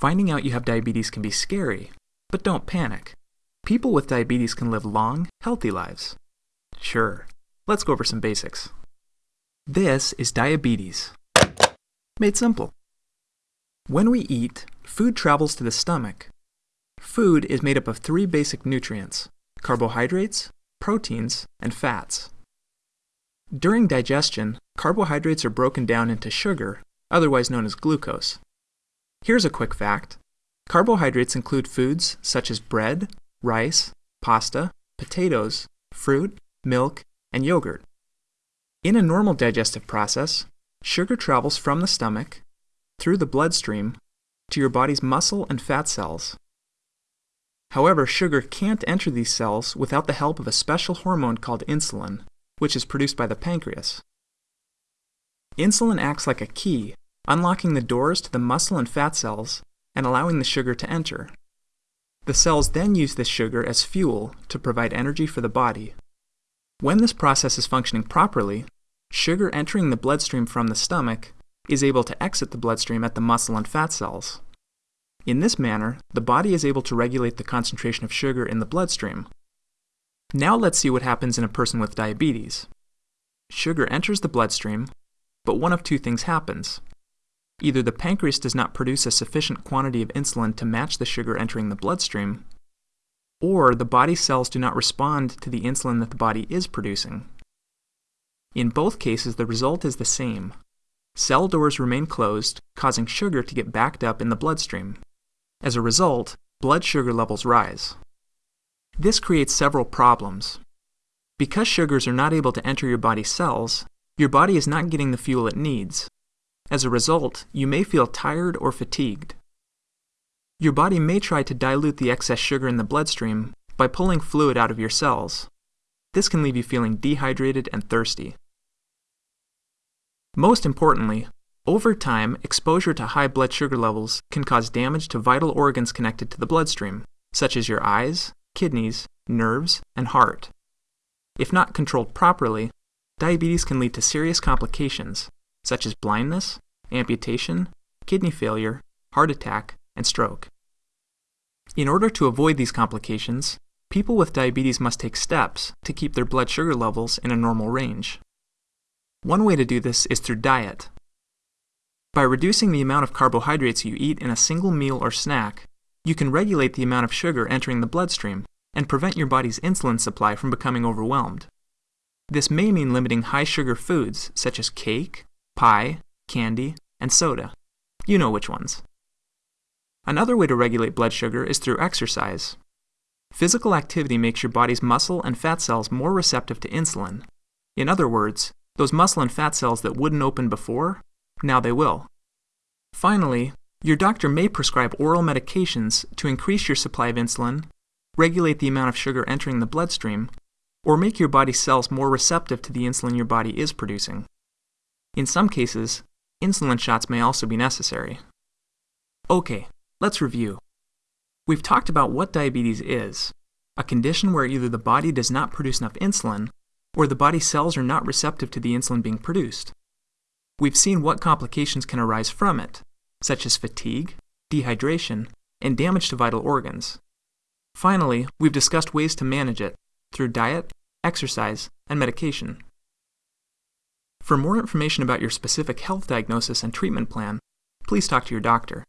Finding out you have diabetes can be scary, but don't panic. People with diabetes can live long, healthy lives. Sure, let's go over some basics. This is diabetes. Made simple. When we eat, food travels to the stomach. Food is made up of three basic nutrients carbohydrates, proteins, and fats. During digestion, carbohydrates are broken down into sugar, otherwise known as glucose. Here's a quick fact carbohydrates include foods such as bread, rice, pasta, potatoes, fruit, milk, and yogurt. In a normal digestive process, sugar travels from the stomach, through the bloodstream, to your body's muscle and fat cells. However, sugar can't enter these cells without the help of a special hormone called insulin, which is produced by the pancreas. Insulin acts like a key, unlocking the doors to the muscle and fat cells and allowing the sugar to enter. The cells then use this sugar as fuel to provide energy for the body. When this process is functioning properly, sugar entering the bloodstream from the stomach is able to exit the bloodstream at the muscle and fat cells. In this manner, the body is able to regulate the concentration of sugar in the bloodstream. Now let's see what happens in a person with diabetes. Sugar enters the bloodstream, but one of two things happens. Either the pancreas does not produce a sufficient quantity of insulin to match the sugar entering the bloodstream, or the body cells do not respond to the insulin that the body is producing. In both cases, the result is the same. Cell doors remain closed, causing sugar to get backed up in the bloodstream. As a result, blood sugar levels rise. This creates several problems. Because sugars are not able to enter your body's cells, your body is not getting the fuel it needs, as a result, you may feel tired or fatigued. Your body may try to dilute the excess sugar in the bloodstream by pulling fluid out of your cells. This can leave you feeling dehydrated and thirsty. Most importantly, over time, exposure to high blood sugar levels can cause damage to vital organs connected to the bloodstream, such as your eyes, kidneys, nerves, and heart. If not controlled properly, diabetes can lead to serious complications, such as blindness, amputation, kidney failure, heart attack, and stroke. In order to avoid these complications, people with diabetes must take steps to keep their blood sugar levels in a normal range. One way to do this is through diet. By reducing the amount of carbohydrates you eat in a single meal or snack, you can regulate the amount of sugar entering the bloodstream and prevent your body's insulin supply from becoming overwhelmed. This may mean limiting high sugar foods such as cake, pie, candy, and soda. You know which ones. Another way to regulate blood sugar is through exercise. Physical activity makes your body's muscle and fat cells more receptive to insulin. In other words, those muscle and fat cells that wouldn't open before, now they will. Finally, your doctor may prescribe oral medications to increase your supply of insulin, regulate the amount of sugar entering the bloodstream, or make your body's cells more receptive to the insulin your body is producing. In some cases, insulin shots may also be necessary. Okay, let's review. We've talked about what diabetes is a condition where either the body does not produce enough insulin or the body cells are not receptive to the insulin being produced. We've seen what complications can arise from it, such as fatigue, dehydration, and damage to vital organs. Finally, we've discussed ways to manage it through diet, exercise, and medication. For more information about your specific health diagnosis and treatment plan, please talk to your doctor.